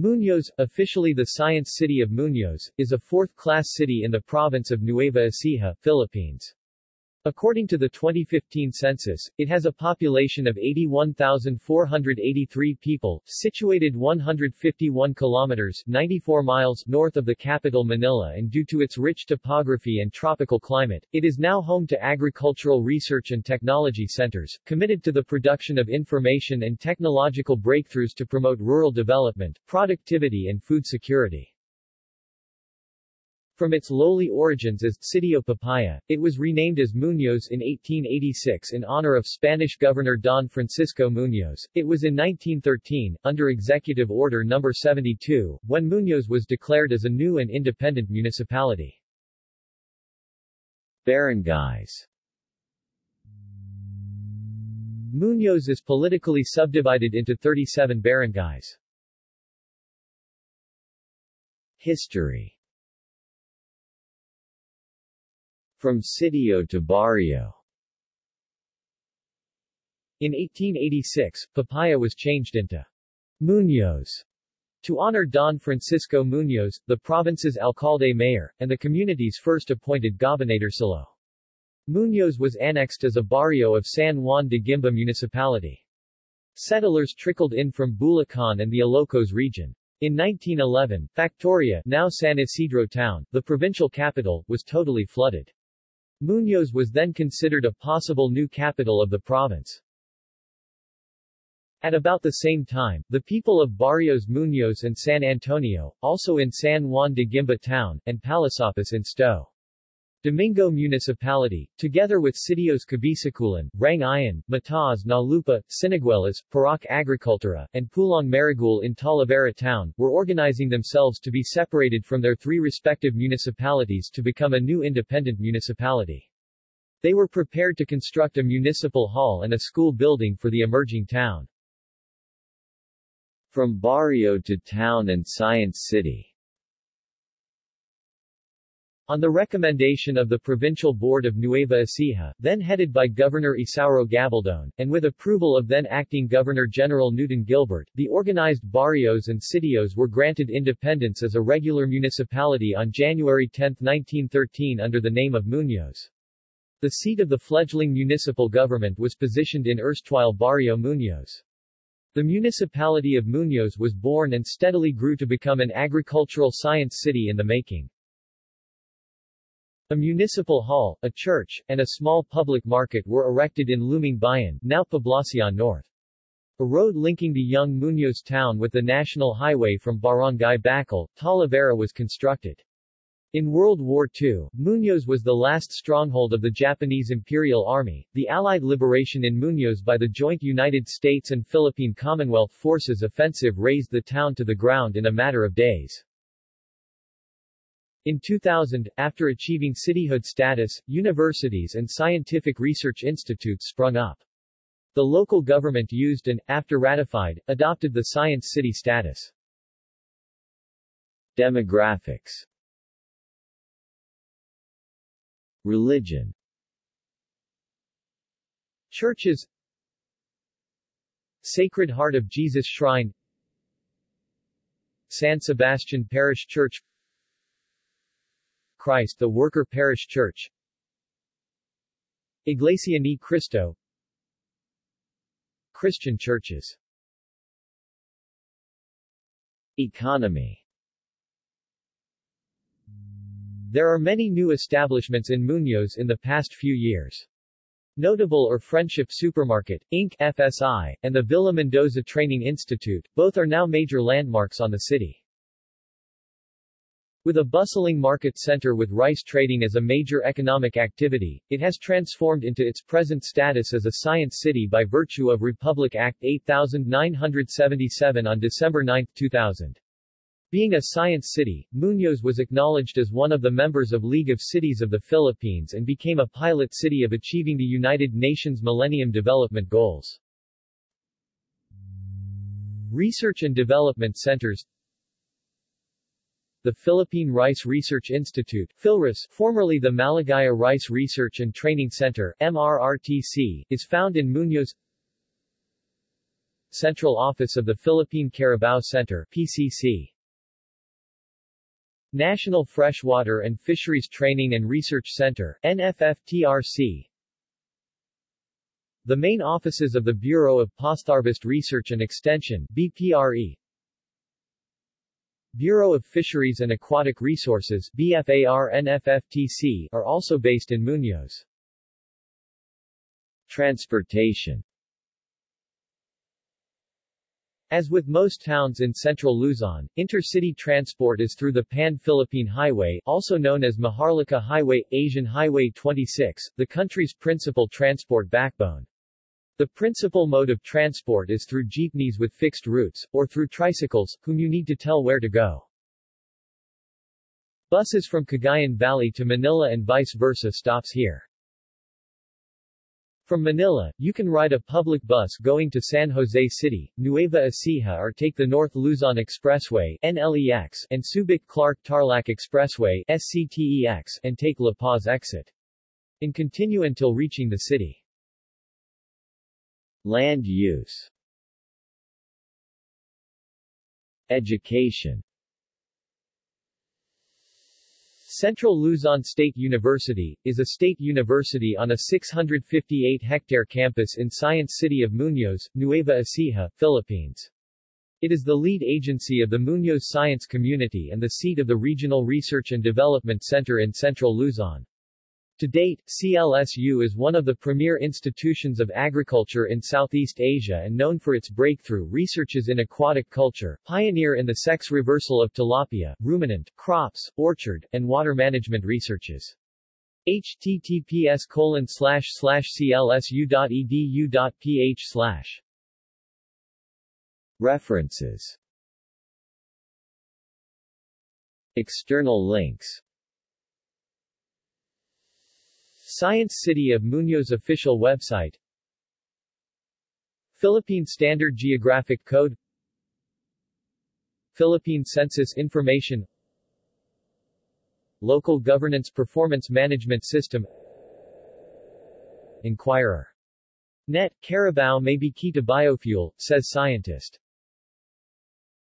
Muñoz, officially the Science City of Muñoz, is a fourth-class city in the province of Nueva Ecija, Philippines. According to the 2015 census, it has a population of 81,483 people, situated 151 kilometers 94 miles north of the capital Manila and due to its rich topography and tropical climate, it is now home to agricultural research and technology centers, committed to the production of information and technological breakthroughs to promote rural development, productivity and food security. From its lowly origins as Sitio Papaya, it was renamed as Muñoz in 1886 in honor of Spanish Governor Don Francisco Muñoz. It was in 1913, under Executive Order No. 72, when Muñoz was declared as a new and independent municipality. Barangays Muñoz is politically subdivided into 37 barangays. History From sitio to barrio In 1886, Papaya was changed into Muñoz to honor Don Francisco Muñoz, the province's alcalde-mayor, and the community's first appointed gobernadorcillo. Muñoz was annexed as a barrio of San Juan de Guimba municipality. Settlers trickled in from Bulacan and the Ilocos region. In 1911, Factoria now San Isidro town, the provincial capital, was totally flooded. Muñoz was then considered a possible new capital of the province. At about the same time, the people of Barrios Muñoz and San Antonio, also in San Juan de Guimba town, and Palasapas in Sto. Domingo Municipality, together with Sitios Cabisiculan, Rangayan, Matas Nalupa, Siniguelas, Parac Agricultura, and Pulong Marigul in Talavera town, were organizing themselves to be separated from their three respective municipalities to become a new independent municipality. They were prepared to construct a municipal hall and a school building for the emerging town. From barrio to town and science city on the recommendation of the Provincial Board of Nueva Ecija, then headed by Governor Isauro Gabaldon, and with approval of then-acting Governor-General Newton Gilbert, the organized barrios and sitios were granted independence as a regular municipality on January 10, 1913 under the name of Muñoz. The seat of the fledgling municipal government was positioned in erstwhile Barrio Muñoz. The municipality of Muñoz was born and steadily grew to become an agricultural science city in the making. A municipal hall, a church, and a small public market were erected in Lumang Bayan, now Poblacion North. A road linking the young Muñoz town with the national highway from Barangay Bacol, Talavera was constructed. In World War II, Muñoz was the last stronghold of the Japanese Imperial Army. The Allied liberation in Muñoz by the joint United States and Philippine Commonwealth Forces offensive razed the town to the ground in a matter of days. In 2000, after achieving cityhood status, universities and scientific research institutes sprung up. The local government used and, after ratified, adopted the Science City status. Demographics. Religion. Churches. Sacred Heart of Jesus Shrine. San Sebastian Parish Church Christ the Worker Parish Church Iglesia Ni Cristo Christian churches Economy There are many new establishments in Muñoz in the past few years. Notable are Friendship Supermarket, Inc. FSI, and the Villa Mendoza Training Institute, both are now major landmarks on the city. With a bustling market center with rice trading as a major economic activity, it has transformed into its present status as a science city by virtue of Republic Act 8977 on December 9, 2000. Being a science city, Muñoz was acknowledged as one of the members of League of Cities of the Philippines and became a pilot city of achieving the United Nations Millennium Development Goals. Research and Development Centers the Philippine Rice Research Institute PhilRice, formerly the Maligaya Rice Research and Training Center MRRTC, is found in Muñoz Central Office of the Philippine Carabao Center PCC. National Freshwater and Fisheries Training and Research Center NFFTRC. The main offices of the Bureau of Postharvest Research and Extension BPRE. Bureau of Fisheries and Aquatic Resources BFAR-NFFTC are also based in Muñoz. Transportation As with most towns in central Luzon, intercity transport is through the Pan-Philippine Highway, also known as Maharlika Highway, Asian Highway 26, the country's principal transport backbone. The principal mode of transport is through jeepneys with fixed routes, or through tricycles, whom you need to tell where to go. Buses from Cagayan Valley to Manila and vice versa stops here. From Manila, you can ride a public bus going to San Jose City, Nueva Ecija or take the North Luzon Expressway NLEX and Subic-Clark-Tarlac Expressway SCTEX and take La Paz exit. And continue until reaching the city. Land use Education Central Luzon State University, is a state university on a 658-hectare campus in Science City of Muñoz, Nueva Ecija, Philippines. It is the lead agency of the Muñoz Science Community and the seat of the Regional Research and Development Center in Central Luzon. To date, CLSU is one of the premier institutions of agriculture in Southeast Asia and known for its breakthrough researches in aquatic culture, pioneer in the sex reversal of tilapia, ruminant, crops, orchard, and water management researches. https colon clsu.edu.ph References. External links Science City of Muñoz official website Philippine Standard Geographic Code Philippine Census Information Local Governance Performance Management System Inquirer. Net, Carabao may be key to biofuel, says scientist.